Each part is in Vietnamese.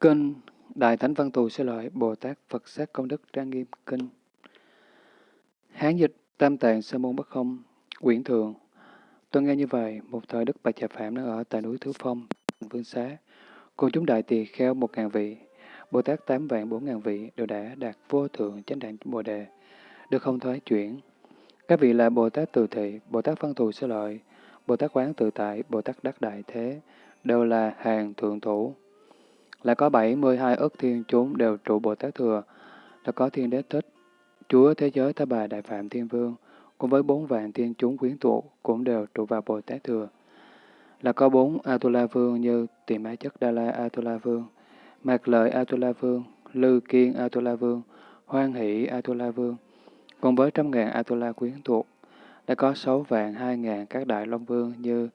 Kinh Đại Thánh Văn Thù Sư Lợi Bồ Tát Phật Sát Công Đức Trang Nghiêm Kinh Hán dịch Tam Tạng Sơ Môn Bất Không Quyển Thường Tôi nghe như vậy, một thời Đức Bạch Trà Phạm đang ở tại núi Thứ Phong, Vương Xá. Cùng chúng đại tỳ kheo một ngàn vị, Bồ Tát tám vạn bốn ngàn vị đều đã đạt vô thượng chánh đẳng Bồ Đề, được không thoái chuyển. Các vị là Bồ Tát Từ Thị, Bồ Tát Văn Thù Sư Lợi, Bồ Tát Quán Tự Tại, Bồ Tát Đắc Đại Thế, đều là hàng thượng thủ. Lại có 72 ức thiên chúng đều trụ Bồ Tát Thừa, đã có thiên đế thích, Chúa Thế Giới Tha Bà Đại Phạm Thiên Vương, cùng với bốn vạn thiên chúng quyến tụ cũng đều trụ vào Bồ Tát Thừa. Là có bốn Atula Vương như Tiềm mã Chất Đa La Atula Vương, Mạc Lợi Atula Vương, Lư Kiên Atula Vương, Hoan Hỷ Atula Vương, cùng với trăm ngàn Atula quyến thuộc. Đã có sáu vạn hai ngàn các đại Long Vương như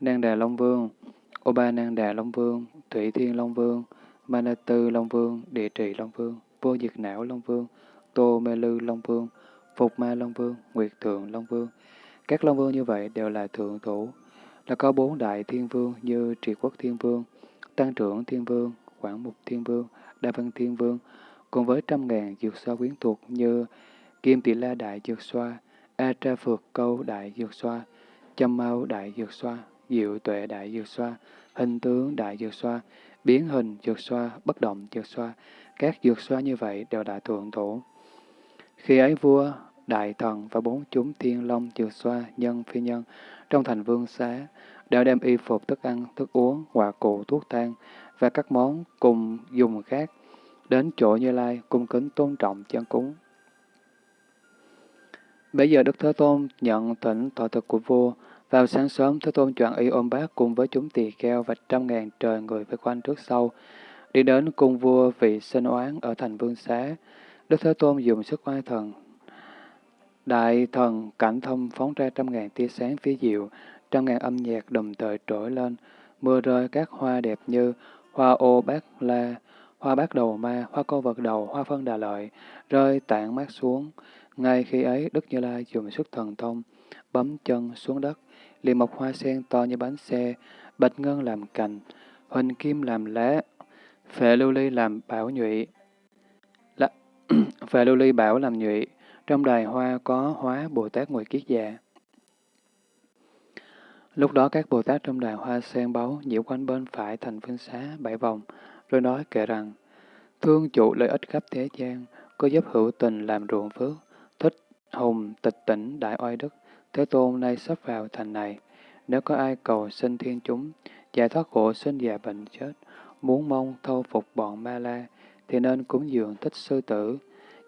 Nang Đà Long Vương, Ô Ba nan Đà Long Vương, Thủy Thiên Long Vương, Manatu Long Vương, Địa Trị Long Vương, Vô Diệt Não Long Vương, Tô Mê Lư Long Vương, Phục Ma Long Vương, Nguyệt Thượng Long Vương. Các Long Vương như vậy đều là thượng thủ, là có bốn đại thiên vương như Trị Quốc Thiên Vương, Tăng trưởng Thiên Vương, Quảng Mục Thiên Vương, Đa Văn Thiên Vương, cùng với trăm ngàn dược xoa quyến thuộc như Kim Tỷ La Đại Dược Xoa, A Tra Phược Câu Đại Dược Xoa, Châm Mau Đại Dược Xoa, Diệu Tuệ Đại Dược Xoa, Hình Tướng Đại Dược Xoa, Biến Hình Dược Xoa, Bất Động Dược Xoa. Các dược xoa như vậy đều đã thượng thủ. Khi ấy vua, đại thần và bốn chúng thiên long dược xoa, nhân phi nhân trong thành vương xá đã đem y phục thức ăn, thức uống, quả cụ, thuốc thang và các món cùng dùng khác đến chỗ Như Lai cung kính tôn trọng chân cúng. Bây giờ Đức Thế Tôn nhận thỉnh thọ thực của vua. Vào sáng sớm, Thế Tôn chọn y ôm bác cùng với chúng tỳ kheo và trăm ngàn trời người với quanh trước sau, đi đến cung vua vị sinh oán ở thành Vương Xá. Đức Thế Tôn dùng sức oai thần. Đại thần cảnh thông phóng ra trăm ngàn tia sáng phía diệu, trăm ngàn âm nhạc đồng thời trỗi lên, mưa rơi các hoa đẹp như hoa ô bát la, hoa bát đầu ma, hoa câu vật đầu, hoa phân đà lợi, rơi tản mát xuống. Ngay khi ấy, Đức Như Lai dùng sức thần thông, bấm chân xuống đất, liền mọc hoa sen to như bánh xe, bạch ngân làm cành, huỳnh kim làm lá, phệ lưu ly làm bảo nhụy. Là, phệ lưu ly bảo làm nhụy, trong đài hoa có hóa Bồ Tát ngồi Kiết Già. Lúc đó các Bồ Tát trong đài hoa sen báu nhiễu quanh bên phải thành phương xá bảy vòng, rồi nói kể rằng, thương chủ lợi ích khắp thế gian, có giúp hữu tình làm ruộng phước, thích hùng tịch tỉnh đại oai đức, Thế Tôn nay sắp vào thành này, nếu có ai cầu xin thiên chúng, giải thoát khổ sinh già bệnh chết, muốn mong thâu phục bọn ma la, thì nên cúng dường thích sư tử.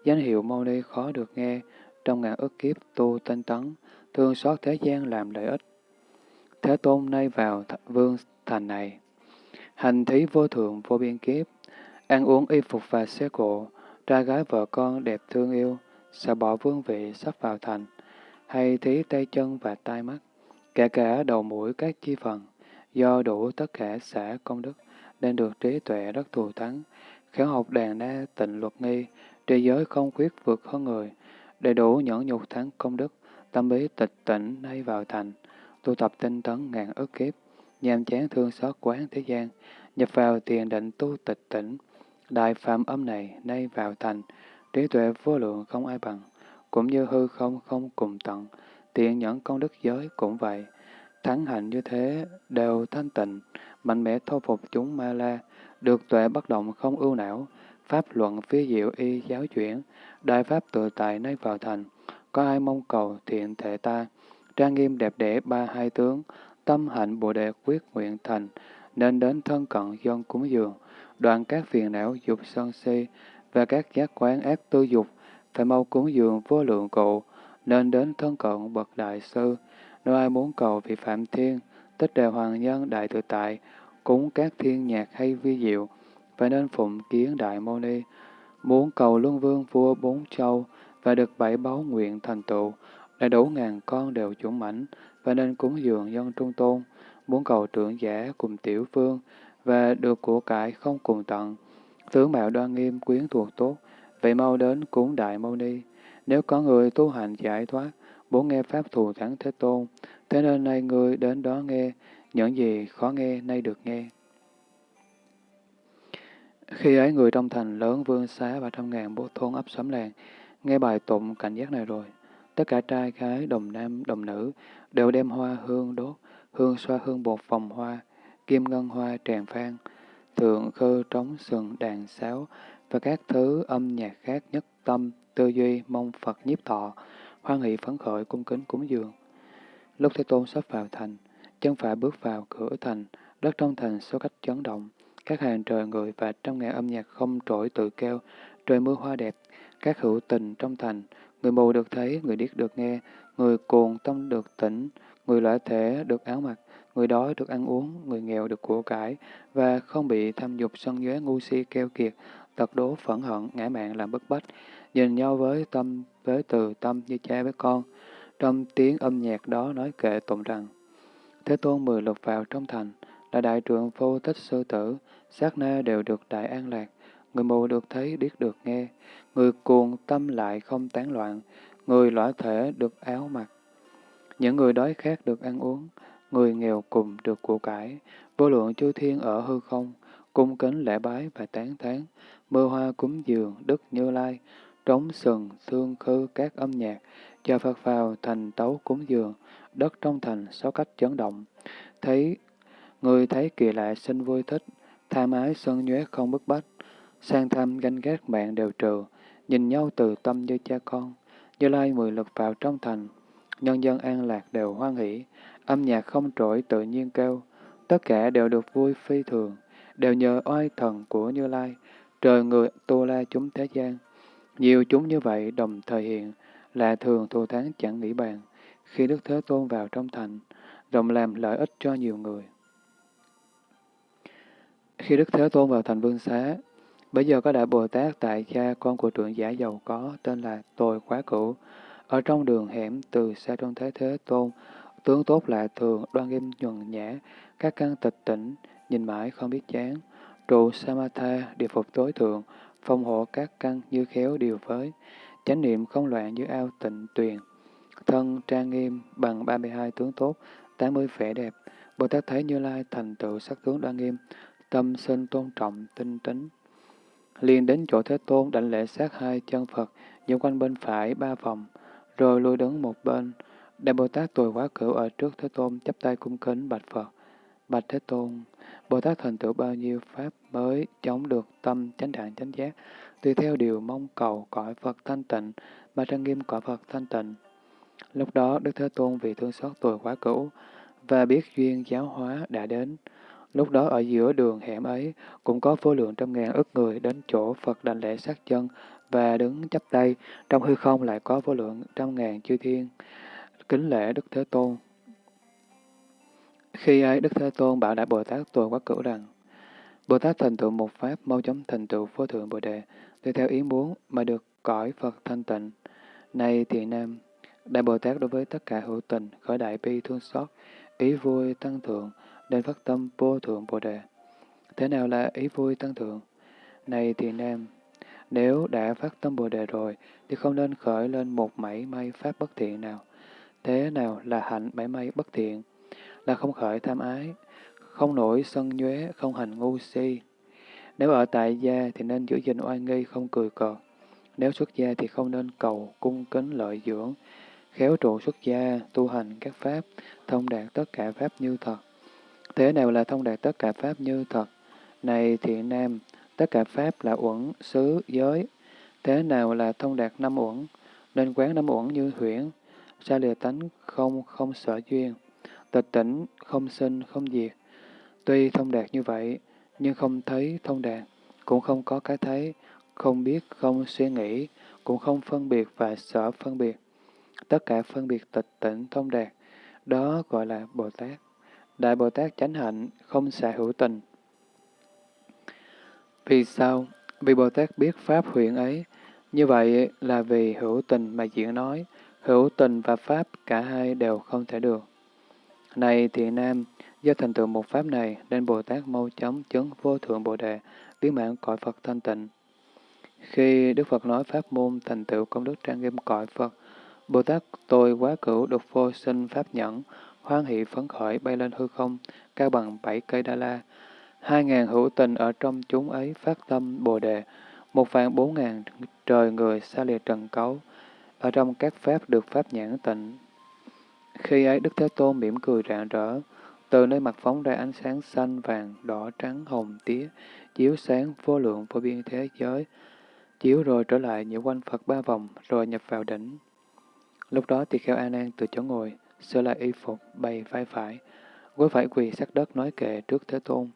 Danh hiệu Mâu Ni khó được nghe, trong ngàn ức kiếp tu tinh tấn, thương xót thế gian làm lợi ích. Thế Tôn nay vào th vương thành này, hành thí vô thượng vô biên kiếp, ăn uống y phục và xe cộ, trai gái vợ con đẹp thương yêu, sợ bỏ vương vị sắp vào thành, hay thí tay chân và tai mắt, kể cả đầu mũi các chi phần, do đủ tất cả xã công đức, nên được trí tuệ rất thù thắng, khéo học đàn na tịnh luật nghi, trí giới không khuyết vượt hơn người, đầy đủ nhẫn nhục thắng công đức, tâm bí tịch tỉnh nay vào thành, tu tập tinh tấn ngàn ức kiếp, nhàm chán thương xót quán thế gian, nhập vào thiền định tu tịch tỉnh, đại phạm âm này nay vào thành, trí tuệ vô lượng không ai bằng, cũng như hư không không cùng tận, tiện nhẫn công đức giới cũng vậy. Thắng hạnh như thế đều thanh tịnh, mạnh mẽ thô phục chúng ma la, được tuệ bất động không ưu não, pháp luận phi diệu y giáo chuyển, đại pháp tự tại nay vào thành, có ai mong cầu thiện thể ta, trang nghiêm đẹp đẽ ba hai tướng, tâm hạnh bồ đề quyết nguyện thành, nên đến thân cận dân cúng dường, đoạn các phiền não dục sân si và các giác quán ác tư dục, phải mau cúng dường vô lượng cụ, nên đến thân cận bậc đại sư. Nếu ai muốn cầu vị Phạm Thiên, tích đề hoàng nhân đại tự tại, cúng các thiên nhạc hay vi diệu, phải nên phụng kiến đại mâu ni. Muốn cầu luân vương vua bốn châu và được bảy báu nguyện thành tựu, đầy đủ ngàn con đều chuẩn mãnh, và nên cúng dường dân trung tôn. Muốn cầu trưởng giả cùng tiểu phương và được của cải không cùng tận, tướng mạo đoan nghiêm quyến thuộc tốt, vậy mau đến cúng đại mâu ni. Nếu có người tu hành giải thoát, muốn nghe Pháp thù thắng Thế Tôn, thế nên nay người đến đó nghe, những gì khó nghe nay được nghe. Khi ấy người trong thành lớn vương xá và trăm ngàn bộ thôn ấp xóm làng, nghe bài tụng cảnh giác này rồi. Tất cả trai gái, đồng nam, đồng nữ đều đem hoa hương đốt, hương xoa hương bột vòng hoa, kim ngân hoa tràng phan, thượng khơ trống sừng đàn sáo và các thứ âm nhạc khác nhất tâm, tư duy, mong Phật nhiếp thọ, hoan hỷ phấn khởi cung kính cúng dường. Lúc Thế Tôn sắp vào thành, chân phải bước vào cửa thành, đất trong thành số cách chấn động, các hàng trời người và trăm ngàn âm nhạc không trỗi tự kêu, trời mưa hoa đẹp, các hữu tình trong thành, người mù được thấy, người điếc được nghe, người cuồng tâm được tỉnh, người lõa thể được áo mặc, người đói được ăn uống, người nghèo được của cải, và không bị tham dục sân nhuế ngu si keo kiệt, tật đố phẫn hận, ngã mạng làm bức bách, nhìn nhau với tâm, với từ tâm như cha với con. Trong tiếng âm nhạc đó nói kệ tụng rằng, Thế Tôn mười lục vào trong thành, là đại trượng vô tích sư tử, sát na đều được đại an lạc, người mù được thấy, biết được nghe, người cuồng tâm lại không tán loạn, người lõa thể được áo mặc. Những người đói khát được ăn uống, người nghèo cùng được của cải, vô lượng chư thiên ở hư không, cung kính lễ bái và tán thán, mưa hoa cúng dường, đức như lai, trống sừng, thương khư các âm nhạc, cho Phật vào thành tấu cúng dường, đất trong thành sáu cách chấn động. Thấy người thấy kỳ lạ sinh vui thích, tham ái sân nhuế không bức bách, sang tham ganh ghét mạng đều trừ, nhìn nhau từ tâm như cha con. Như lai mười lực vào trong thành, nhân dân an lạc đều hoan hỷ, âm nhạc không trỗi tự nhiên kêu, tất cả đều được vui phi thường, đều nhờ oai thần của Như Lai, trời người tu la chúng thế gian. Nhiều chúng như vậy đồng thời hiện, là thường thù thắng chẳng nghĩ bàn, khi Đức Thế Tôn vào trong thành, rộng làm lợi ích cho nhiều người. Khi Đức Thế Tôn vào thành Vương Xá, bây giờ có Đại Bồ Tát tại cha con của trưởng giả giàu có tên là Tồi Quá Cửu, ở trong đường hẻm từ xa trong Thế Thế Tôn, tướng tốt lạ thường, đoan nghiêm nhuần nhã, các căn tịch tỉnh, nhìn mãi không biết chán, trụ Samatha, địa phục tối thượng, phong hộ các căn như khéo điều với, chánh niệm không loạn như ao tịnh tuyền, thân trang nghiêm bằng 32 tướng tốt, 80 vẻ đẹp, Bồ Tát thấy Như Lai thành tựu sắc tướng đoan nghiêm, tâm sinh tôn trọng, tinh tính. liền đến chỗ Thế Tôn đảnh lễ sát hai chân Phật, dựng quanh bên phải ba vòng, rồi lui đứng một bên. Đại Bồ Tát tuổi quá cửu ở trước Thế Tôn chắp tay cung kính bạch Phật. Bạch Thế Tôn, Bồ Tát thành tựu bao nhiêu pháp mới chống được tâm chánh đẳng chánh giác, tùy theo điều mong cầu cõi Phật thanh tịnh, mà trang nghiêm cõi Phật thanh tịnh. Lúc đó, Đức Thế Tôn vì thương xót tuổi quá cũ và biết duyên giáo hóa đã đến. Lúc đó ở giữa đường hẻm ấy cũng có vô lượng trăm ngàn ức người đến chỗ Phật đảnh lễ sát chân và đứng chắp tay, trong hư không lại có vô lượng trăm ngàn chư thiên kính lễ Đức Thế Tôn. Khi ấy Đức Thế Tôn bảo Đại Bồ Tát Tuần Quá Cửu rằng, Bồ Tát thành tựu một pháp mau chóng thành tựu vô thượng Bồ Đề, tùy theo ý muốn mà được cõi Phật thanh tịnh. Này thiện nam, Đại Bồ Tát đối với tất cả hữu tình, khởi đại bi thương xót, ý vui tăng thượng, nên phát tâm vô thượng Bồ Đề. Thế nào là ý vui tăng thượng? Này thiện nam, nếu đã phát tâm Bồ Đề rồi, thì không nên khởi lên một mảy may pháp bất thiện nào. Thế nào là hạnh mảy may bất thiện? Là không khởi tham ái, không nổi sân nhuế, không hành ngu si. Nếu ở tại gia thì nên giữ gìn oai nghi, không cười cợt. Nếu xuất gia thì không nên cầu, cung kính lợi dưỡng. Khéo trụ xuất gia, tu hành các pháp, thông đạt tất cả pháp như thật. Thế nào là thông đạt tất cả pháp như thật? Này thiện nam, tất cả pháp là uẩn, xứ, giới. Thế nào là thông đạt năm uẩn? Nên quán năm uẩn như huyễn, xa lìa tánh không không sở duyên, tịch tỉnh không sinh không diệt. Tuy thông đạt như vậy, nhưng không thấy thông đạt, cũng không có cái thấy, không biết không suy nghĩ, cũng không phân biệt và sở phân biệt. Tất cả phân biệt tịch tỉnh thông đạt, đó gọi là Bồ Tát. Đại Bồ Tát chánh hạnh, không xả hữu tình. Vì sao? Vì Bồ Tát biết Pháp huyện ấy. Như vậy là vì hữu tình mà diễn nói, hữu tình và Pháp cả hai đều không thể được. Này thì nam, do thành tựu một Pháp này, nên Bồ Tát mau chóng chứng vô thượng Bồ Đề, biến mạng cõi Phật thanh tịnh. Khi Đức Phật nói Pháp môn thành tựu công đức trang nghiêm cõi Phật, Bồ Tát tôi quá cửu được vô sinh Pháp nhẫn, hoan hỷ phấn khởi bay lên hư không, cao bằng bảy cây đa la, Hai ngàn hữu tình ở trong chúng ấy phát tâm Bồ Đề, một vạn bốn ngàn trời người xa lìa trần cấu, ở trong các pháp được pháp nhãn tịnh. Khi ấy Đức Thế Tôn mỉm cười rạng rỡ, từ nơi mặt phóng ra ánh sáng xanh, vàng, đỏ, trắng, hồng, tía, chiếu sáng vô lượng vô biên thế giới, chiếu rồi trở lại nhiễu quanh Phật ba vòng, rồi nhập vào đỉnh. Lúc đó tỳ kheo A Nan từ chỗ ngồi, sửa lại y phục, bày vai phải, gối phải quỳ sát đất nói kệ trước Thế Tôn.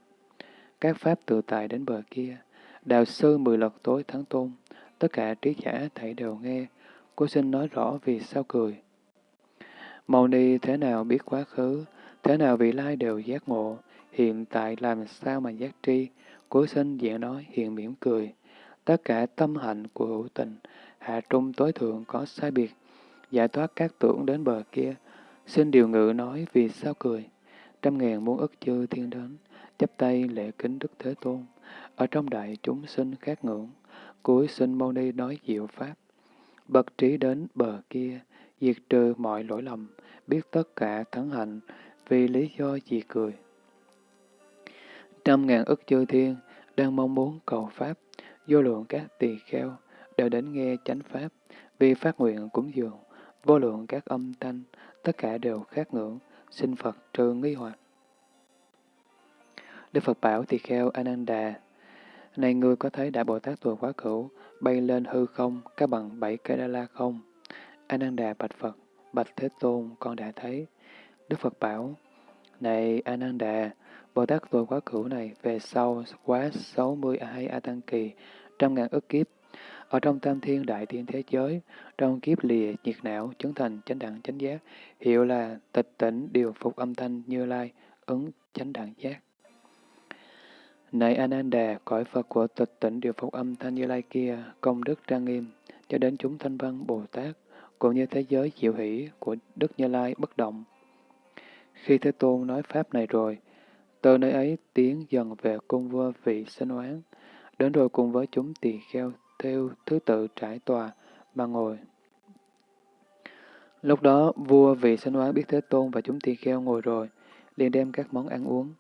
Các pháp tự tại đến bờ kia, đạo sư mười lật tối thắng tôn, tất cả trí giả thảy đều nghe, cô xin nói rõ vì sao cười. Mâu ni thế nào biết quá khứ, thế nào vị lai đều giác ngộ, hiện tại làm sao mà giác tri, Cuối sinh diện nói hiện mỉm cười. Tất cả tâm hạnh của hữu tình, hạ trung tối thượng có sai biệt, giải thoát các tưởng đến bờ kia, xin điều ngự nói vì sao cười. Trăm ngàn muôn ức chư thiên đến, chắp tay lễ kính Đức Thế Tôn, ở trong đại chúng sinh khác ngưỡng, cuối sinh mâu ni nói diệu pháp. Bậc trí đến bờ kia, diệt trừ mọi lỗi lầm, biết tất cả thắng hạnh, vì lý do gì cười. Trăm ngàn ức chư thiên đang mong muốn cầu Pháp, vô lượng các tỳ kheo đều đến nghe chánh Pháp, vì phát nguyện cúng dường, vô lượng các âm thanh, tất cả đều khát ngưỡng, xin Phật trừ nghi hoặc. Đức Phật bảo tỳ kheo Ananda, này ngươi có thấy Đại Bồ Tát tuổi quá cửu, bay lên hư không, các bằng bảy cây đa la không? Ananda bạch Phật, bạch Thế Tôn, con đã thấy. Đức Phật bảo, này Ananda, Bồ Tát tuổi quá cửu này về sau quá 62 A Tăng Kỳ, trăm ngàn ức kiếp, ở trong tam thiên đại thiên thế giới, trong kiếp lìa nhiệt não, chứng thành chánh đẳng chánh giác, hiệu là tịch tỉnh điều phục âm thanh như lai, ứng chánh đẳng giác. Này Ananda, cõi Phật của tịch tỉnh điều phục âm thanh như lai kia, công đức trang nghiêm, cho đến chúng thanh văn Bồ Tát, cũng như thế giới chịu hỷ của Đức Như Lai bất động. Khi Thế Tôn nói Pháp này rồi, từ nơi ấy tiến dần về cung vua vị sinh oán, đến rồi cùng với chúng tỳ kheo theo thứ tự trải tòa mà ngồi. Lúc đó, vua vị sinh oán biết Thế Tôn và chúng tỳ kheo ngồi rồi, liền đem các món ăn uống,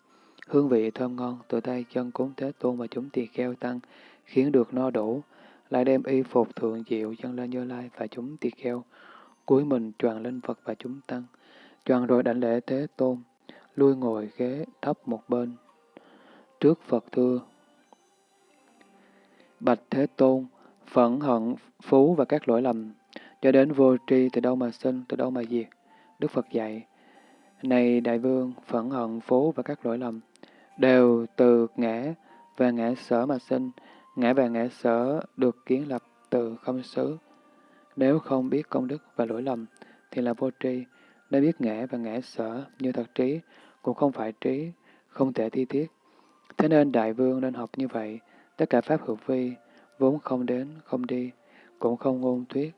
Hương vị thơm ngon từ tay chân cúng Thế Tôn và chúng tỳ kheo tăng, khiến được no đủ, lại đem y phục thượng diệu chân lên Như Lai và chúng tỳ kheo, cúi mình tròn lên Phật và chúng tăng, tròn rồi đảnh lễ Thế Tôn, lui ngồi ghế thấp một bên. Trước Phật thưa, Bạch Thế Tôn, phẫn hận, phú và các lỗi lầm, cho đến vô tri từ đâu mà sinh, từ đâu mà diệt. Đức Phật dạy, Này Đại Vương, phẫn hận, phú và các lỗi lầm, đều từ ngã và ngã sở mà sinh, ngã và ngã sở được kiến lập từ không xứ. Nếu không biết công đức và lỗi lầm, thì là vô tri, nếu biết ngã và ngã sở như thật trí, cũng không phải trí, không thể thi tiết. Thế nên Đại Vương nên học như vậy, tất cả Pháp hữu vi, vốn không đến, không đi, cũng không ngôn thuyết.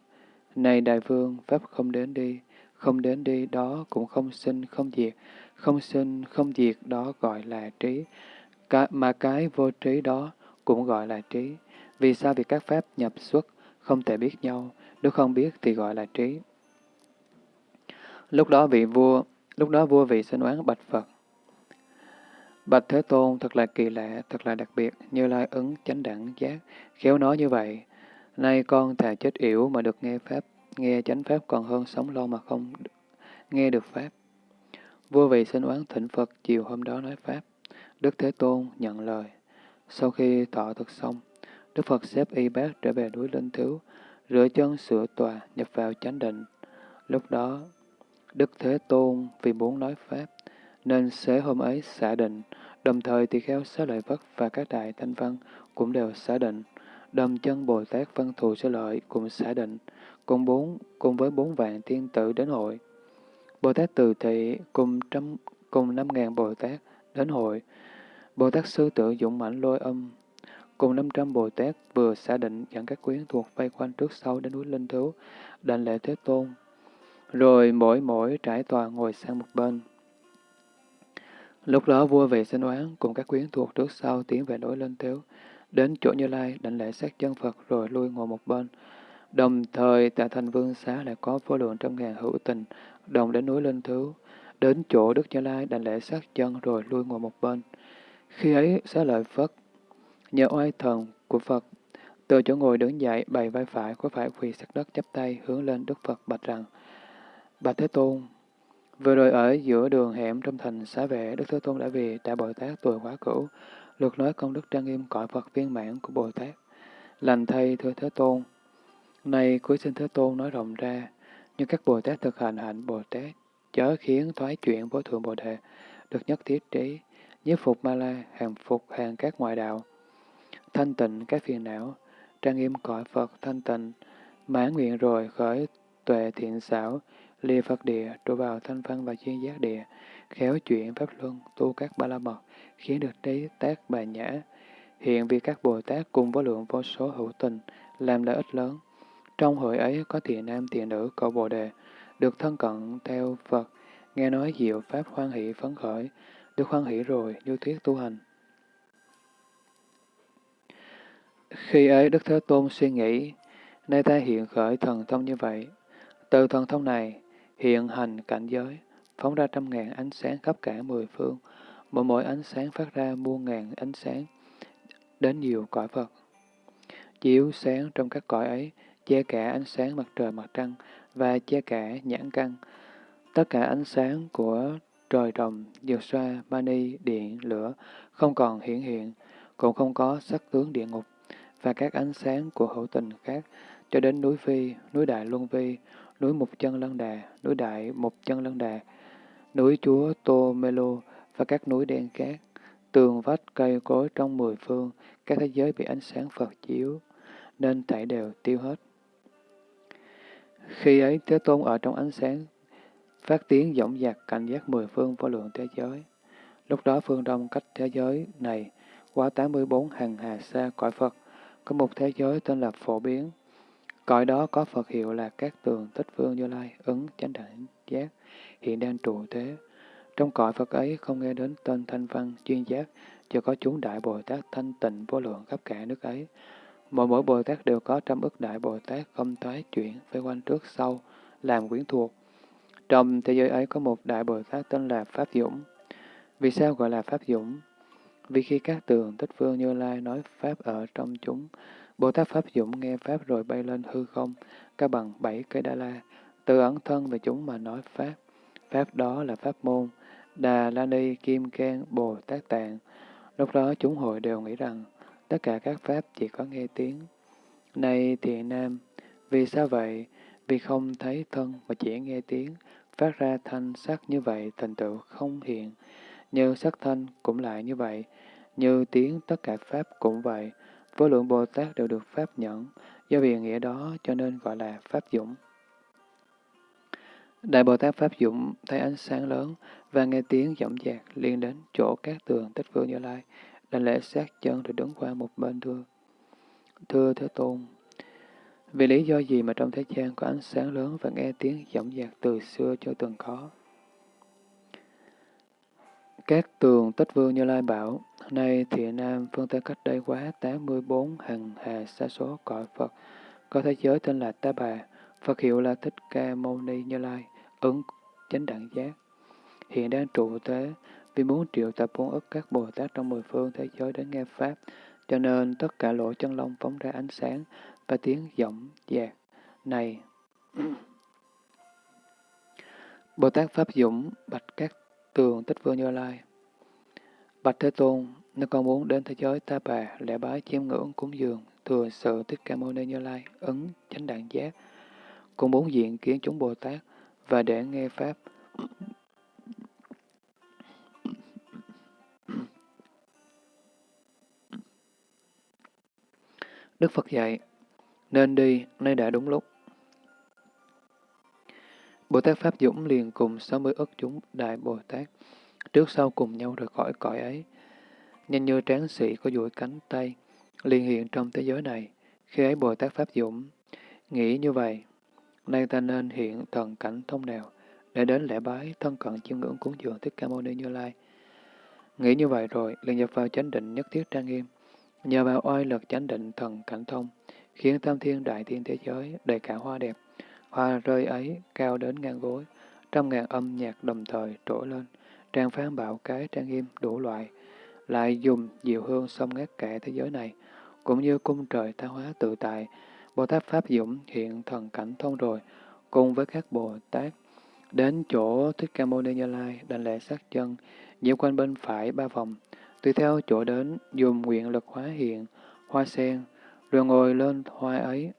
Này Đại Vương, Pháp không đến đi, không đến đi đó cũng không sinh, không diệt, không sinh, không diệt đó gọi là trí, Cả, mà cái vô trí đó cũng gọi là trí. Vì sao việc các pháp nhập xuất không thể biết nhau, nếu không biết thì gọi là trí. Lúc đó vị vua, lúc đó vua vị sinh oán bạch Phật. Bạch Thế Tôn thật là kỳ lạ, thật là đặc biệt, như lai ứng chánh đẳng giác, khéo nói như vậy. Nay con thà chết yểu mà được nghe Pháp, nghe chánh Pháp còn hơn sống lâu mà không nghe được Pháp. Vua vị sinh oán thỉnh Phật chiều hôm đó nói Pháp. Đức Thế Tôn nhận lời. Sau khi thọ thực xong, Đức Phật xếp y bác trở về núi Linh Thiếu, rửa chân sửa tòa, nhập vào chánh định. Lúc đó, Đức Thế Tôn vì muốn nói Pháp, nên xế hôm ấy xả định, đồng thời tỳ kheo xá lợi vất và các đại thanh văn cũng đều xả định. Đầm chân Bồ Tát Văn Thù Xá Lợi cũng xả định, cùng bốn cùng với bốn vạn thiên tử đến hội. Bồ Tát Từ Thị cùng trăm cùng năm ngàn Bồ Tát đến hội. Bồ Tát Sư Tử Dũng Mãnh Lôi Âm cùng năm trăm Bồ Tát vừa xả định dẫn các quyến thuộc vây quanh trước sau đến núi Linh Thú, đảnh lễ Thế Tôn. Rồi mỗi mỗi trải tòa ngồi sang một bên. Lúc đó vua về sinh oán cùng các quyến thuộc trước sau tiến về núi Linh Thiếu, đến chỗ Như Lai đảnh lễ sát chân Phật rồi lui ngồi một bên. Đồng thời tại thành vương xá lại có vô lượng trăm ngàn hữu tình, đồng đến núi Linh Thú đến chỗ Đức Như Lai đảnh lễ sát chân rồi lui ngồi một bên. Khi ấy, xá lợi Phất, nhờ oai thần của Phật, từ chỗ ngồi đứng dậy, bày vai phải, có phải quỳ sát đất chắp tay hướng lên Đức Phật bạch rằng, Bạch Thế Tôn, vừa rồi ở giữa đường hẻm trong thành xá vệ, Đức Thế Tôn đã vì đã Bồ Tát tuổi quá cửu, lượt nói công đức trang nghiêm cõi Phật viên mãn của Bồ Tát. Lành thay thưa Thế Tôn, nay cuối xin Thế Tôn nói rộng ra, như các Bồ Tát thực hành hạnh Bồ Tát, chớ khiến thoái chuyển vô thượng Bồ Đề, được nhất thiết trí, nhiếp phục ma la, hàng phục hàng các ngoại đạo, thanh tịnh các phiền não, trang nghiêm cõi Phật thanh tịnh, mãn nguyện rồi khởi tuệ thiện xảo, lìa Phật địa, trụ vào thanh văn và chuyên giác địa, khéo chuyển pháp luân, tu các ba la mật, khiến được trí tác bà nhã. Hiện vì các Bồ Tát cùng vô lượng vô số hữu tình, làm lợi ích lớn. Trong hội ấy có thiện nam thiện nữ cầu Bồ Đề, được thân cận theo Phật, nghe nói diệu Pháp hoan hỷ phấn khởi, được hoan hỷ rồi, như thuyết tu hành. Khi ấy Đức Thế Tôn suy nghĩ, nay ta hiện khởi thần thông như vậy. Từ thần thông này, hiện hành cảnh giới, phóng ra trăm ngàn ánh sáng khắp cả mười phương, mỗi mỗi ánh sáng phát ra muôn ngàn ánh sáng, đến nhiều cõi Phật. Chiếu sáng trong các cõi ấy, che cả ánh sáng mặt trời mặt trăng và che cả nhãn căn. Tất cả ánh sáng của trời rồng, dược xoa, mani, điện, lửa không còn hiển hiện, cũng không có sắc tướng địa ngục và các ánh sáng của hữu tình khác cho đến núi Phi, núi Đại Luân Vi, núi Mục Chân Lân Đà, núi Đại Mục Chân Lân Đà, núi Chúa Tô Mê Lô và các núi đen cát, tường vách cây cối trong mười phương, các thế giới bị ánh sáng Phật chiếu, nên thảy đều tiêu hết. Khi ấy Thế Tôn ở trong ánh sáng, phát tiếng dõng dạc cảnh giác mười phương vô lượng thế giới. Lúc đó phương đông cách thế giới này qua 84 hàng hà xa cõi Phật, có một thế giới tên là phổ biến. Cõi đó có Phật hiệu là các tường tích phương như lai, ứng chánh đẳng giác, hiện đang trụ thế. Trong cõi Phật ấy không nghe đến tên thanh văn, chuyên giác, chưa có chúng Đại Bồ Tát thanh tịnh vô lượng khắp cả nước ấy. Mỗi mỗi Bồ Tát đều có trăm ức Đại Bồ Tát không toái chuyển, phải quanh trước sau, làm quyến thuộc. Trong thế giới ấy có một Đại Bồ Tát tên là Pháp Dũng. Vì sao gọi là Pháp Dũng? Vì khi các tường tích phương Như Lai nói Pháp ở trong chúng, Bồ Tát Pháp Dũng nghe Pháp rồi bay lên hư không, cao bằng bảy cây Đa La, tự ẩn thân về chúng mà nói Pháp. Pháp đó là Pháp môn, Đà La Ni Kim Cang Bồ Tát Tạng. Lúc đó chúng hội đều nghĩ rằng tất cả các Pháp chỉ có nghe tiếng. Này thiện nam, vì sao vậy? Vì không thấy thân mà chỉ nghe tiếng, phát ra thanh sắc như vậy thành tựu không hiện. Như sắc thanh cũng lại như vậy, như tiếng tất cả Pháp cũng vậy, vô lượng Bồ Tát đều được Pháp nhẫn, do vì nghĩa đó cho nên gọi là Pháp Dũng. Đại Bồ Tát Pháp Dũng thấy ánh sáng lớn và nghe tiếng giọng dạc liền đến chỗ các tường tích vương như lai, đành lễ sát chân rồi đứng qua một bên thưa. Thưa Thế Tôn, vì lý do gì mà trong thế gian có ánh sáng lớn và nghe tiếng giọng dạc từ xưa cho từng có? Các tường tích vương như lai bảo, nay thiện nam phương Tây cách đây quá 84 hằng hà xa số cõi Phật, có thế giới tên là Ta Bà, Phật hiệu là Thích Ca Mâu Ni Như Lai, ứng chánh đẳng giác. Hiện đang trụ thế, vì muốn triệu tập bốn ức các Bồ Tát trong mười phương thế giới đến nghe Pháp, cho nên tất cả lỗ chân lông phóng ra ánh sáng và tiếng giọng dạc. Này! Bồ Tát Pháp Dũng bạch các tường tích vương Như Lai. Bạch Thế Tôn, nếu con muốn đến thế giới ta bà, lễ bái chiêm ngưỡng cúng dường, thừa sự Thích Ca Mâu Ni Như Lai, ứng chánh đẳng giác, cũng muốn diện kiến chúng Bồ Tát và để nghe Pháp. Đức Phật dạy, nên đi, nay đã đúng lúc. Bồ Tát Pháp Dũng liền cùng 60 ức chúng Đại Bồ Tát, trước sau cùng nhau rời khỏi cõi ấy. Nhanh như tráng sĩ có duỗi cánh tay, liền hiện trong thế giới này. Khi ấy Bồ Tát Pháp Dũng nghĩ như vậy, nay ta nên hiện thần cảnh thông nào, để đến lễ bái thân cận chiêm ngưỡng cúng dường Thích Ca Mâu Ni Như Lai. Nghĩ như vậy rồi, liền nhập vào chánh định nhất thiết trang nghiêm, nhờ vào oai lực chánh định thần cảnh thông, khiến tam thiên đại thiên thế giới đầy cả hoa đẹp, Hoa rơi ấy cao đến ngang gối, trăm ngàn âm nhạc đồng thời trỗi lên, trang phán bạo cái trang nghiêm đủ loại, lại dùng diệu hương xông ngát cả thế giới này, cũng như cung trời tha hóa tự tại, Bồ Tát Pháp Dũng hiện thần cảnh thông rồi, cùng với các Bồ Tát, đến chỗ Thích Ca Mâu Ni Như Lai, đảnh lễ sát chân, nhiễu quanh bên phải ba vòng, tùy theo chỗ đến, dùng nguyện lực hóa hiện, hoa sen, rồi ngồi lên hoa ấy.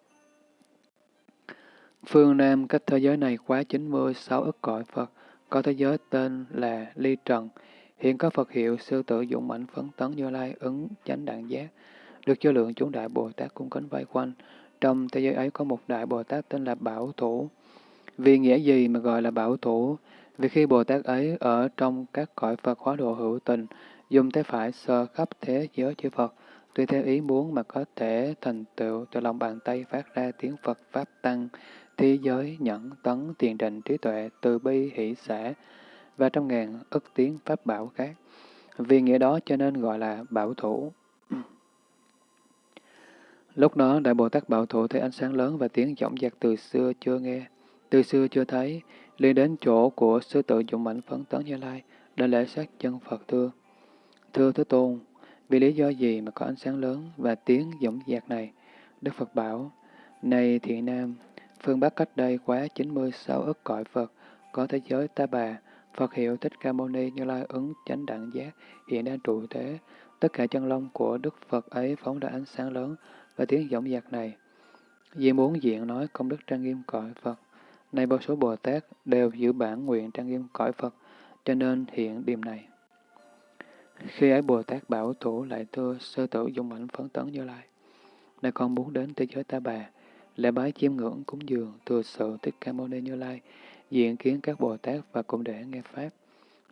Phương Nam cách thế giới này quá 96 ức cõi Phật, có thế giới tên là Ly Trần, hiện có Phật hiệu sư tử dụng mạnh phấn tấn như lai ứng chánh đạn giác, được cho lượng chúng đại Bồ Tát cung kính vây quanh. Trong thế giới ấy có một đại Bồ Tát tên là Bảo Thủ. Vì nghĩa gì mà gọi là Bảo Thủ? Vì khi Bồ Tát ấy ở trong các cõi Phật hóa độ hữu tình, dùng tay phải sơ khắp thế giới chư Phật, tùy theo ý muốn mà có thể thành tựu từ lòng bàn tay phát ra tiếng Phật Pháp Tăng, thế giới nhẫn tấn tiền định trí tuệ từ bi hỷ xã và trăm ngàn ức tiếng Pháp bảo khác. Vì nghĩa đó cho nên gọi là bảo thủ. Lúc đó, Đại Bồ Tát Bảo Thủ thấy ánh sáng lớn và tiếng giọng giặc từ xưa chưa nghe, từ xưa chưa thấy, liền đến chỗ của sư tự dụng mạnh phấn tấn Như Lai, đã lễ sát chân Phật thưa. Thưa Thế Tôn, vì lý do gì mà có ánh sáng lớn và tiếng giọng dạc này? Đức Phật bảo, Này thiện nam, phương Bắc cách đây quá 96 ức cõi Phật, có thế giới Ta Bà, Phật hiệu Thích Ca Mâu Ni Như Lai ứng chánh đẳng giác, hiện đang trụ thế. Tất cả chân long của Đức Phật ấy phóng ra ánh sáng lớn và tiếng giọng dạc này. Vì muốn diện nói công đức trang nghiêm cõi Phật, nay vô số Bồ Tát đều giữ bản nguyện trang nghiêm cõi Phật, cho nên hiện điểm này. Khi ấy Bồ Tát bảo thủ lại thưa sơ tử dung mạnh phấn tấn như lai. Nay con muốn đến thế giới ta bà, lễ bái chiêm ngưỡng cúng dường thừa sự thích ca mâu ni như lai, diện kiến các Bồ Tát và cùng để nghe Pháp.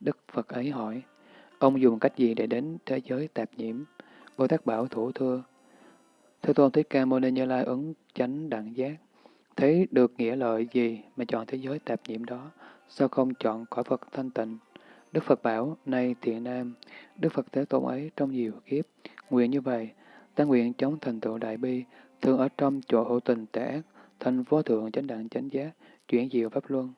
Đức Phật ấy hỏi, ông dùng cách gì để đến thế giới tạp nhiễm? Bồ Tát bảo thủ thưa, Thế Tôn Thích Ca Mâu Ni Như Lai ứng chánh đẳng giác, thấy được nghĩa lợi gì mà chọn thế giới tạp nhiễm đó, sao không chọn cõi Phật thanh tịnh? Đức Phật bảo, nay thiện nam, Đức Phật Thế Tôn ấy trong nhiều kiếp, nguyện như vậy, ta nguyện chống thành tựu đại bi, thường ở trong chỗ hữu tình tệ ác, thành vô thượng chánh đẳng chánh giác, chuyển diệu pháp luân.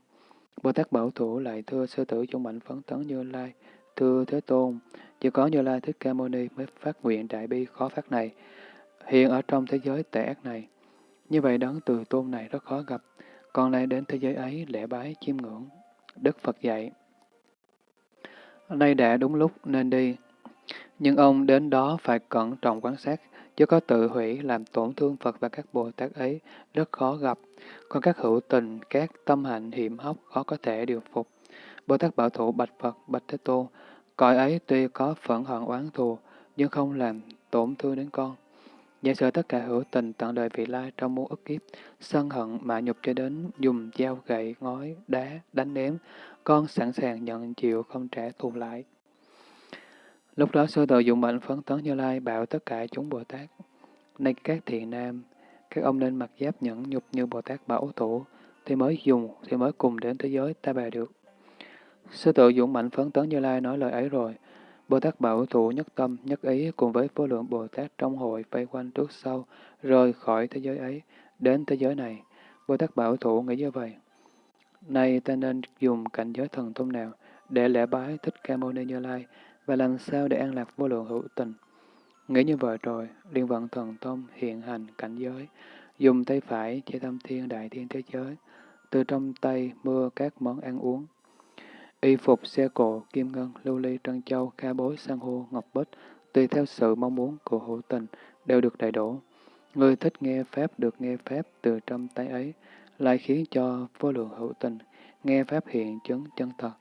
Bồ Tát Bảo Thủ lại thưa sư tử trong mạnh phấn tấn Như Lai, thưa Thế Tôn, chỉ có Như Lai Thích Ca Mâu Ni mới phát nguyện đại bi khó phát này, hiện ở trong thế giới tệ ác này. Như vậy đấng từ tôn này rất khó gặp, còn lại đến thế giới ấy lễ bái chiêm ngưỡng. Đức Phật dạy. Nay đã đúng lúc nên đi, nhưng ông đến đó phải cẩn trọng quan sát, chứ có tự hủy làm tổn thương Phật và các Bồ Tát ấy rất khó gặp. Còn các hữu tình, các tâm hạnh hiểm hóc khó có thể điều phục. Bồ Tát Bảo Thủ bạch Phật, bạch Thế Tôn, cõi ấy tuy có phẫn hận oán thù, nhưng không làm tổn thương đến con. Giả sử tất cả hữu tình tận đời vị lai trong muôn ức kiếp, sân hận mạ nhục cho đến dùng dao gậy, ngói, đá, đánh ném, con sẵn sàng nhận chịu không trả thù lại. Lúc đó sư tử dụng mệnh phấn tấn Như Lai bảo tất cả chúng Bồ Tát. Này các thiện nam, các ông nên mặc giáp nhẫn nhục như Bồ Tát bảo thủ, thì mới dùng, thì mới cùng đến thế giới ta bà được. Sư tử dụng mạnh phấn tấn Như Lai nói lời ấy rồi, Bồ Tát Bảo Thủ nhất tâm, nhất ý cùng với vô lượng Bồ Tát trong hội vây quanh trước sau, rời khỏi thế giới ấy, đến thế giới này. Bồ Tát Bảo Thủ nghĩ như vậy nay ta nên dùng cảnh giới thần thông nào để lễ bái Thích Ca Mâu Ni Như Lai và làm sao để an lạc vô lượng hữu tình. Nghĩ như vậy rồi, liên vận thần thông hiện hành cảnh giới, dùng tay phải che tâm thiên đại thiên thế giới, từ trong tay mưa các món ăn uống, Y phục, xe cộ, kim ngân, lưu ly, trân châu, ca bối, san hô, ngọc bích, tùy theo sự mong muốn của hữu tình, đều được đầy đủ. Người thích nghe Pháp được nghe Pháp từ trong tay ấy, lại khiến cho vô lượng hữu tình nghe Pháp hiện chứng chân thật,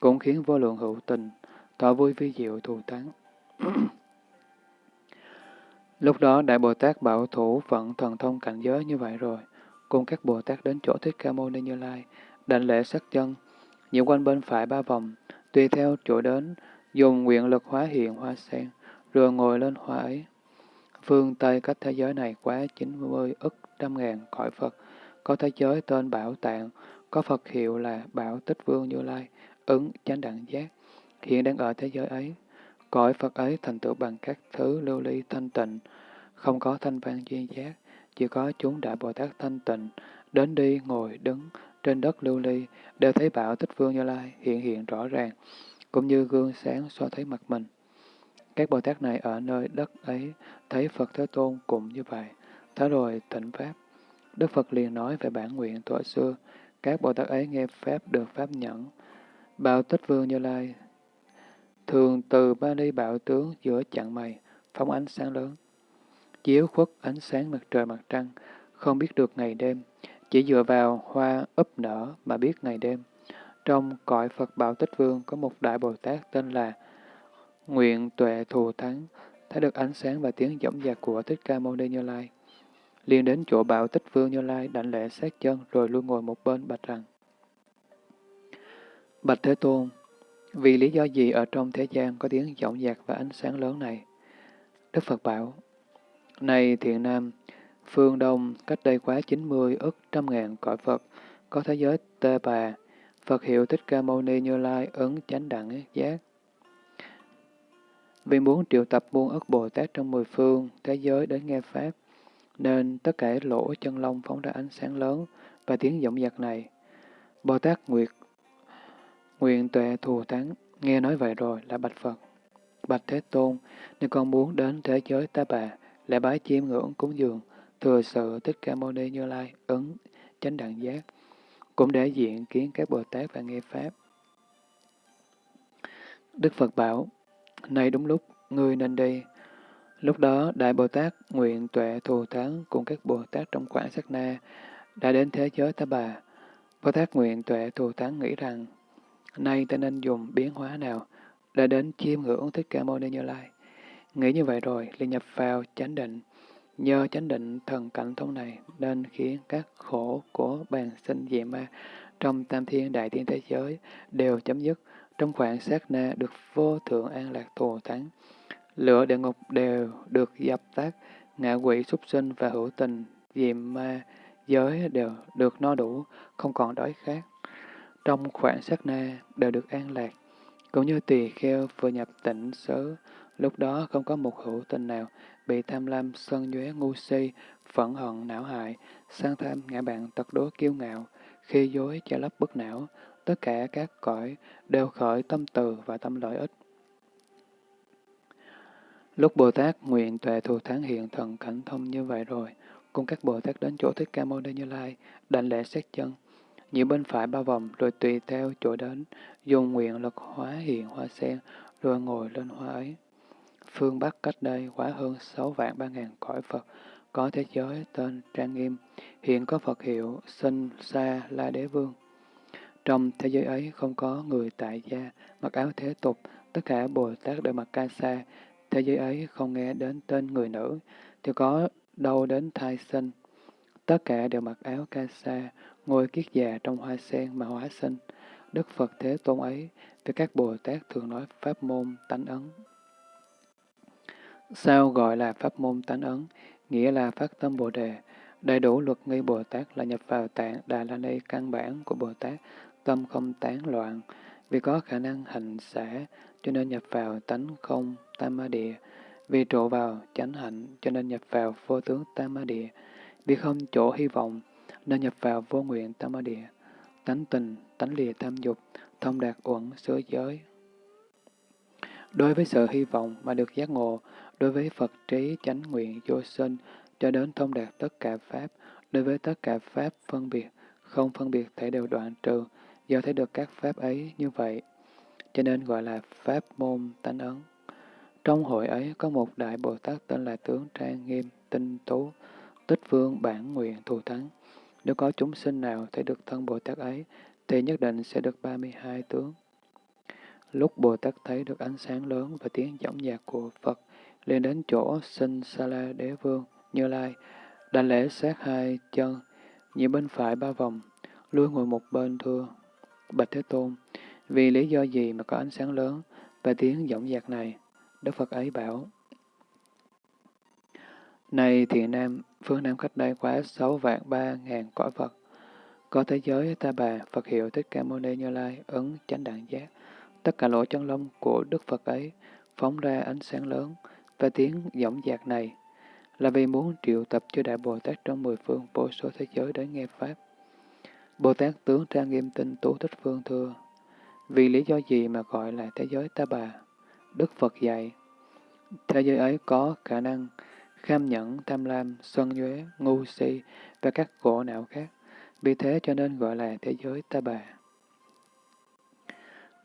cũng khiến vô lượng hữu tình thọ vui vi diệu thù thắng. Lúc đó Đại Bồ Tát bảo thủ vận thần thông cảnh giới như vậy rồi, cùng các Bồ Tát đến chỗ Thích Ca Mâu Ni Như Lai, đảnh lễ sắc chân, nhiễm quanh bên phải ba vòng, tùy theo chỗ đến, dùng nguyện lực hóa hiện hoa sen, rồi ngồi lên hoa ấy. Phương Tây cách thế giới này quá 90 ức trăm ngàn cõi Phật, có thế giới tên Bảo Tạng, có Phật hiệu là Bảo Tích Vương Như Lai, ứng chánh đẳng giác, hiện đang ở thế giới ấy. Cõi Phật ấy thành tựu bằng các thứ lưu ly thanh tịnh, không có thanh văn duyên giác, chỉ có chúng đại Bồ Tát thanh tịnh, đến đi, ngồi, đứng, trên đất lưu ly, đều thấy bảo tích vương Như Lai hiện hiện rõ ràng, cũng như gương sáng so thấy mặt mình. Các Bồ Tát này ở nơi đất ấy thấy Phật Thế Tôn cũng như vậy. Thế rồi thỉnh Pháp. Đức Phật liền nói về bản nguyện thuở xưa. Các Bồ Tát ấy nghe Pháp được Pháp nhẫn. Bảo Tích Vương Như Lai thường từ ba ly bảo tướng giữa chặng mày, phóng ánh sáng lớn. Chiếu khuất ánh sáng mặt trời mặt trăng, không biết được ngày đêm, chỉ dựa vào hoa ấp nở mà biết ngày đêm. Trong cõi Phật Bảo Tích Vương có một đại Bồ Tát tên là Nguyện Tuệ Thù Thắng, thấy được ánh sáng và tiếng dõng dạc của Thích Ca Mâu Ni Như Lai liền đến chỗ Bảo Tích Vương Như Lai đảnh lễ sát chân rồi lui ngồi một bên bạch rằng Bạch Thế Tôn, vì lý do gì ở trong thế gian có tiếng giọng dạc và ánh sáng lớn này? Đức Phật bảo, Này thiện nam, phương Đông cách đây quá 90 ức trăm ngàn cõi Phật, có thế giới Tê Bà, Phật hiệu Thích Ca Mâu Ni Như Lai ứng chánh đẳng giác. Vì muốn triệu tập muôn ức Bồ Tát trong mười phương, thế giới đến nghe Pháp, nên tất cả lỗ chân lông phóng ra ánh sáng lớn và tiếng vọng giặc này. Bồ Tát Nguyệt Nguyện tuệ thù thắng, nghe nói vậy rồi là bạch Phật. Bạch Thế Tôn, nếu con muốn đến thế giới ta bà, lễ bái chiêm ngưỡng cúng dường, thừa sự Thích Ca Mâu Ni Như Lai, ứng, chánh đẳng giác, cũng để diện kiến các Bồ Tát và nghe Pháp. Đức Phật bảo, nay đúng lúc, ngươi nên đi. Lúc đó, Đại Bồ Tát nguyện tuệ thù thắng cùng các Bồ Tát trong khoảng sát na đã đến thế giới ta bà. Bồ Tát nguyện tuệ thù thắng nghĩ rằng, nay ta nên dùng biến hóa nào đã đến chiêm ngưỡng Thích Ca Mâu Ni Như Lai. Nghĩ như vậy rồi, liền nhập vào chánh định. Nhờ chánh định thần cảnh thông này nên khiến các khổ của bàn sinh dị ma trong tam thiên đại thiên thế giới đều chấm dứt, trong khoảng sát na được vô thượng an lạc thù thắng. Lửa địa ngục đều được dập tắt, ngạ quỷ súc sinh và hữu tình, diệm ma, giới đều được no đủ, không còn đói khát. Trong khoảng sát na đều được an lạc, cũng như tỳ kheo vừa nhập tỉnh xứ, lúc đó không có một hữu tình nào bị tham lam, sân nhuế, ngu si, phẫn hận, não hại, sang tham, ngã bạn, tật đố kiêu ngạo, khi dối, che lấp bức não, tất cả các cõi đều khởi tâm từ và tâm lợi ích. Lúc Bồ Tát nguyện tuệ thù thắng hiện thần cảnh thông như vậy rồi, cùng các Bồ Tát đến chỗ Thích Ca Mâu Ni Như Lai, đảnh lễ xét chân, nhiều bên phải ba vòng rồi tùy theo chỗ đến, dùng nguyện lực hóa hiện hoa sen, rồi ngồi lên hoa ấy. Phương Bắc cách đây quá hơn sáu vạn ba ngàn cõi Phật, có thế giới tên Trang Nghiêm, hiện có Phật hiệu Sinh Sa La Đế Vương. Trong thế giới ấy không có người tại gia, mặc áo thế tục, tất cả Bồ Tát đều mặc ca sa. Thế giới ấy không nghe đến tên người nữ, thì có đâu đến thai sinh. Tất cả đều mặc áo ca sa, ngồi kiết già trong hoa sen mà hóa sinh. Đức Phật Thế Tôn ấy, với các Bồ Tát thường nói pháp môn tánh ấn. Sao gọi là pháp môn tánh ấn? Nghĩa là phát tâm Bồ Đề. Đầy đủ luật nghi Bồ Tát là nhập vào tạng Đà La Ni căn bản của Bồ Tát, tâm không tán loạn. Vì có khả năng hành xả, cho nên nhập vào tánh không tam ma địa. Vì trụ vào chánh hạnh, cho nên nhập vào vô tướng tam ma địa. Vì không chỗ hy vọng, nên nhập vào vô nguyện tam ma địa. Tánh tình, tánh lìa tam dục, thông đạt uẩn xứ giới. Đối với sự hy vọng mà được giác ngộ, đối với Phật trí chánh nguyện vô sinh, cho đến thông đạt tất cả Pháp, đối với tất cả Pháp phân biệt, không phân biệt thể đều đoạn trừ, do thấy được các Pháp ấy như vậy, cho nên gọi là Pháp môn tánh ấn. Trong hội ấy có một đại Bồ Tát tên là Tướng Trang Nghiêm, Tinh Tú, Tích Vương Bản Nguyện Thù Thắng. Nếu có chúng sinh nào thấy được thân Bồ Tát ấy, thì nhất định sẽ được 32 tướng. Lúc Bồ Tát thấy được ánh sáng lớn và tiếng giọng nhạc của Phật, liền đến chỗ sinh Sa-la Đế Vương, Như Lai, đảnh lễ sát hai chân, nhị bên phải ba vòng, lui ngồi một bên thưa. Bạch Thế Tôn, vì lý do gì mà có ánh sáng lớn và tiếng giọng nhạc này? Đức Phật ấy bảo, Này thiện nam, phương Nam cách đây quá sáu vạn ba ngàn cõi Phật, có thế giới ta bà, Phật hiệu Thích Ca Mâu Ni Như Lai, ứng chánh đẳng giác. Tất cả lỗ chân lông của Đức Phật ấy phóng ra ánh sáng lớn và tiếng giọng dạc này là vì muốn triệu tập cho Đại Bồ Tát trong mười phương vô số thế giới đến nghe Pháp. Bồ Tát tướng trang nghiêm tinh tú thích phương thưa, vì lý do gì mà gọi là thế giới ta bà? Đức Phật dạy, Thế giới ấy có khả năng kham nhẫn, tham lam, sân nhuế, ngu si và các khổ não khác. Vì thế cho nên gọi là thế giới ta bà.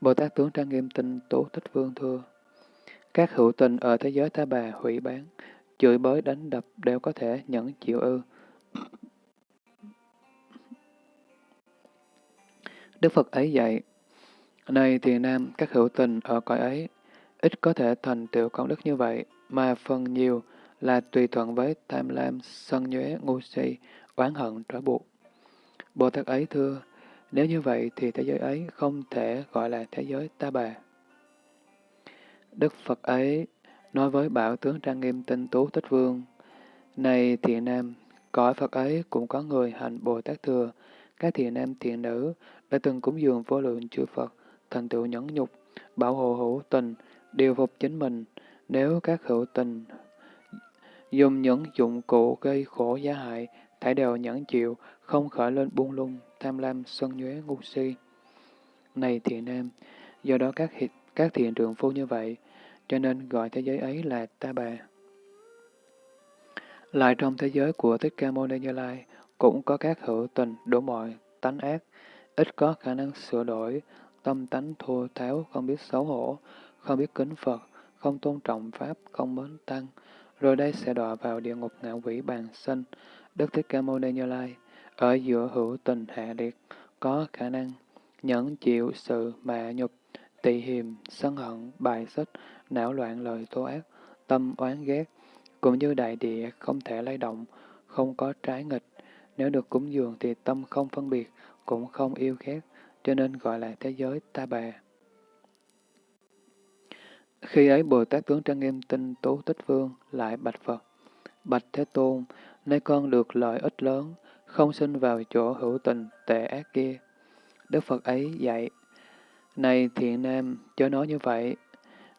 Bồ Tát tướng trang nghiêm tinh tú thích vương thưa. Các hữu tình ở thế giới ta bà hủy bán, chửi bới đánh đập đều có thể nhẫn chịu ư. Đức Phật ấy dạy, này thiền nam, các hữu tình ở cõi ấy, ít có thể thành tựu công đức như vậy, mà phần nhiều là tùy thuận với tham lam, sân nhuế, ngu si, oán hận, trói buộc. Bồ Tát ấy thưa, nếu như vậy thì thế giới ấy không thể gọi là thế giới ta bà. Đức Phật ấy nói với bảo tướng trang nghiêm tinh tú tích vương, Này thiện nam, cõi Phật ấy cũng có người hành Bồ Tát thừa, các thiện nam thiện nữ đã từng cúng dường vô lượng chư Phật, thành tựu nhẫn nhục, bảo hộ hữu tình, điều phục chính mình. Nếu các hữu tình dùng những dụng cụ gây khổ giá hại, thải đều nhẫn chịu, không khởi lên buông lung, tham lam, sân nhuế, ngu si. Này thiện nam, do đó các, các thiện trường phu như vậy, cho nên gọi thế giới ấy là ta bà. Lại trong thế giới của Thích Ca Mâu Ni Như Lai, cũng có các hữu tình đủ mọi tánh ác, ít có khả năng sửa đổi, tâm tánh thô tháo, không biết xấu hổ, không biết kính Phật, không tôn trọng Pháp, không mến Tăng, rồi đây sẽ đọa vào địa ngục ngạ quỷ bàn sinh. Đức Thích Ca Mâu Ni Như Lai, ở giữa hữu tình hạ liệt, có khả năng nhẫn chịu sự mạ nhục, tị hiềm, sân hận, bài xích, não loạn lời tố ác, tâm oán ghét, cũng như đại địa không thể lay động, không có trái nghịch. Nếu được cúng dường thì tâm không phân biệt, cũng không yêu ghét, cho nên gọi là thế giới ta bà. Khi ấy Bồ Tát tướng trang nghiêm tinh tú tích vương lại bạch Phật. Bạch Thế Tôn, nay con được lợi ích lớn, không sinh vào chỗ hữu tình tệ ác kia. Đức Phật ấy dạy, Này thiện nam, chớ nói như vậy.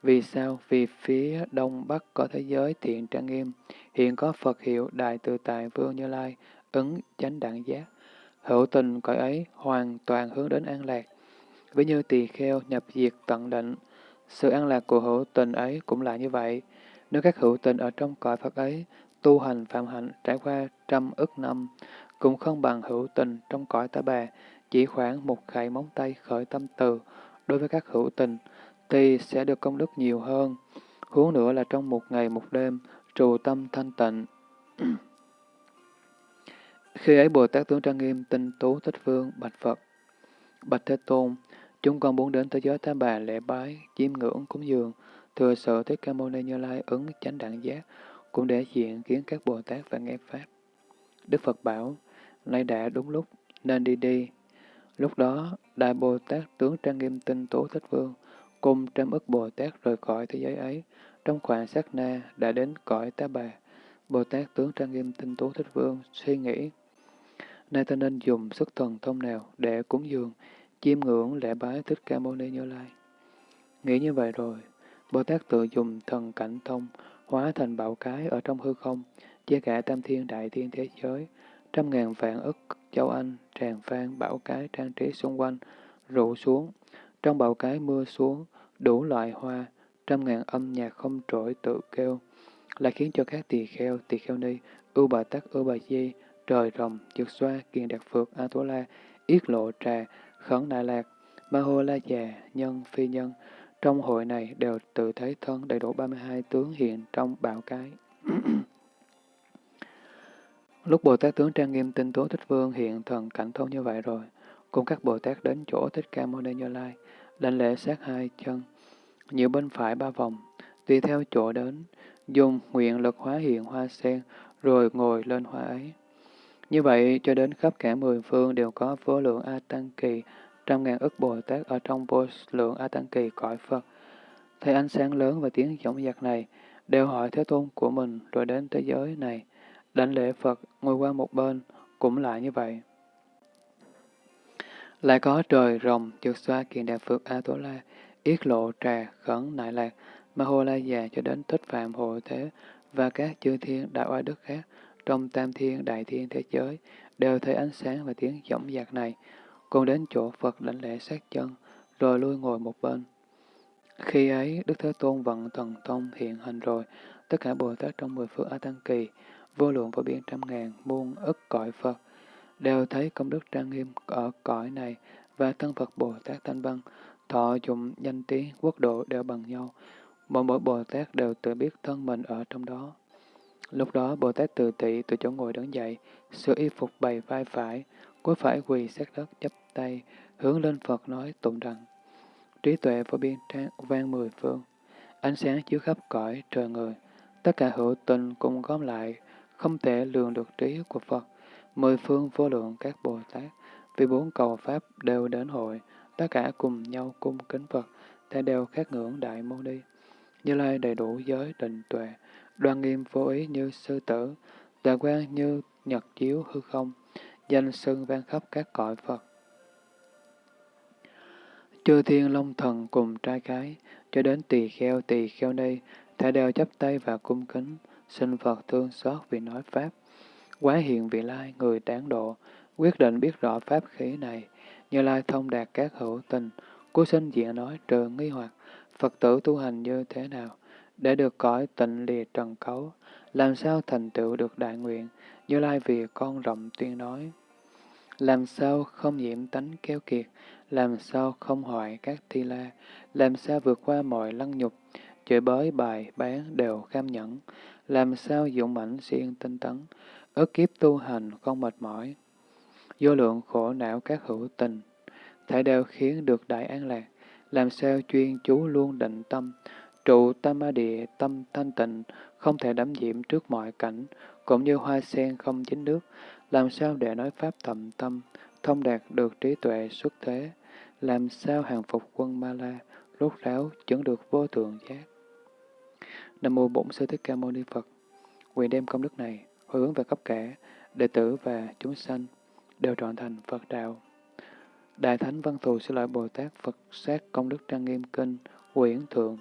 Vì sao? Vì phía đông bắc có thế giới thiện trang nghiêm, hiện có Phật hiệu Đại Từ Tại Vương Như Lai, ứng chánh đẳng giác. Hữu tình cõi ấy hoàn toàn hướng đến an lạc. Ví như tỳ kheo nhập diệt tận định, sự an lạc của hữu tình ấy cũng là như vậy. Nếu các hữu tình ở trong cõi Phật ấy tu hành phạm hạnh trải qua trăm ức năm, cũng không bằng hữu tình trong cõi ta bà, chỉ khoảng một khẩy móng tay khởi tâm từ. Đối với các hữu tình, thì sẽ được công đức nhiều hơn. Huống nữa là trong một ngày một đêm, trù tâm thanh tịnh. Khi ấy Bồ Tát tướng trang nghiêm tinh tú thích phương bạch Phật. Bạch Thế Tôn, chúng con muốn đến thế giới Tam Bà lễ bái, chiêm ngưỡng cúng dường, thừa sự Thích Ca Mâu Ni Như Lai ứng chánh đẳng giác, cũng để diện kiến các Bồ Tát và nghe Pháp. Đức Phật bảo, nay đã đúng lúc, nên đi đi. Lúc đó, Đại Bồ Tát tướng trang nghiêm tinh tú thích vương, cùng trăm ức Bồ Tát rời khỏi thế giới ấy, trong khoảng sát na đã đến cõi tá bà. Bồ Tát tướng trang nghiêm tinh tú thích vương suy nghĩ, nay ta nên dùng sức thần thông nào để cúng dường, chiêm ngưỡng lễ bái Thích Ca Mâu Ni Như Lai. Nghĩ như vậy rồi, Bồ Tát tự dùng thần cảnh thông, hóa thành bạo cái ở trong hư không, chia cả tam thiên đại thiên thế giới, trăm ngàn vạn ức châu Anh, tràn phan, bảo cái trang trí xung quanh, rụ xuống. Trong bạo cái mưa xuống, đủ loại hoa, trăm ngàn âm nhạc không trỗi tự kêu, lại khiến cho các tỳ kheo, tỳ kheo ni, ưu bà tắc, ưu bà di, trời rồng, dược xoa, kiền đạt phược, a tố la, yết lộ trà, khẩn đại lạc, ma hô la già, nhân, phi nhân, trong hội này đều tự thấy thân đầy đủ 32 tướng hiện trong bảo cái. Lúc Bồ Tát tướng trang nghiêm tinh tố thích vương hiện thần cảnh thông như vậy rồi, cùng các Bồ Tát đến chỗ thích ca mâu ni như lai, đảnh lễ sát hai chân, nhiều bên phải ba vòng, tùy theo chỗ đến, dùng nguyện lực hóa hiện hoa sen, rồi ngồi lên hoa ấy. Như vậy, cho đến khắp cả mười phương đều có vô lượng A Tăng Kỳ, trăm ngàn ức Bồ Tát ở trong vô lượng A Tăng Kỳ cõi Phật. Thấy ánh sáng lớn và tiếng giọng giặc này, đều hỏi Thế Tôn của mình rồi đến thế giới này. đánh lễ Phật, ngồi qua một bên, cũng lại như vậy. Lại có trời rồng, trượt xoa kiện đạt Phật A Tố La, yết lộ trà, khẩn nại lạc, ma hô la già cho đến thích phạm hộ thế, và các chư thiên đại oai đức khác, trong tam thiên đại thiên thế giới, đều thấy ánh sáng và tiếng giọng giặc này, cùng đến chỗ Phật đảnh lễ sát chân, rồi lui ngồi một bên. Khi ấy, Đức Thế Tôn vận thần thông hiện hình rồi, tất cả Bồ Tát trong mười phương A Tăng Kỳ, vô lượng vô biên trăm ngàn, muôn ức cõi Phật, đều thấy công đức trang nghiêm ở cõi này và thân Phật Bồ Tát Thanh Văn, thọ dụng danh tiếng quốc độ đều bằng nhau. Mỗi mỗi Bồ Tát đều tự biết thân mình ở trong đó. Lúc đó Bồ Tát từ tị từ chỗ ngồi đứng dậy, sửa y phục bày vai phải, cuối phải quỳ sát đất chắp tay, hướng lên Phật nói tụng rằng trí tuệ vô biên trang vang mười phương, ánh sáng chiếu khắp cõi trời người, tất cả hữu tình cùng gom lại, không thể lường được trí của Phật, mười phương vô lượng các Bồ Tát, vì bốn cầu Pháp đều đến hội, tất cả cùng nhau cung kính Phật, ta đều khát ngưỡng Đại Mâu Ni. Như Lai đầy đủ giới định tuệ, đoan nghiêm vô ý như sư tử, tà quan như nhật chiếu hư không, danh xưng vang khắp các cõi Phật. Chư thiên long thần cùng trai cái, cho đến tỳ kheo tỳ kheo đây, thả đều chấp tay và cung kính, xin Phật thương xót vì nói Pháp. Quá hiện vị lai, người đáng độ, quyết định biết rõ Pháp khí này, như lai thông đạt các hữu tình, cố sinh diện nói trừ nghi hoặc, Phật tử tu hành như thế nào, để được cõi tịnh lìa trần cấu, làm sao thành tựu được đại nguyện, như lai vì con rộng tuyên nói. Làm sao không nhiễm tánh keo kiệt, làm sao không hoại các thi la, làm sao vượt qua mọi lăng nhục, chửi bới bài bán đều kham nhẫn, làm sao dũng mãnh siêng tinh tấn, ức kiếp tu hành không mệt mỏi. Vô lượng khổ não các hữu tình, thể đều khiến được đại an lạc, làm sao chuyên chú luôn định tâm, trụ tâm a địa tâm thanh tịnh, không thể đắm nhiễm trước mọi cảnh, cũng như hoa sen không dính nước, làm sao để nói pháp thậm tâm, thông đạt được trí tuệ xuất thế, làm sao hàng phục quân Ma La, rốt ráo chứng được vô thượng giác. Nam mô Bổn Sư Thích Ca Mâu Ni Phật. quyền đem công đức này hồi hướng về khắp cả đệ tử và chúng sanh đều trọn thành Phật đạo. Đại Thánh Văn Thù Sư Lợi Bồ Tát Phật sát công đức trang nghiêm kinh quyển thượng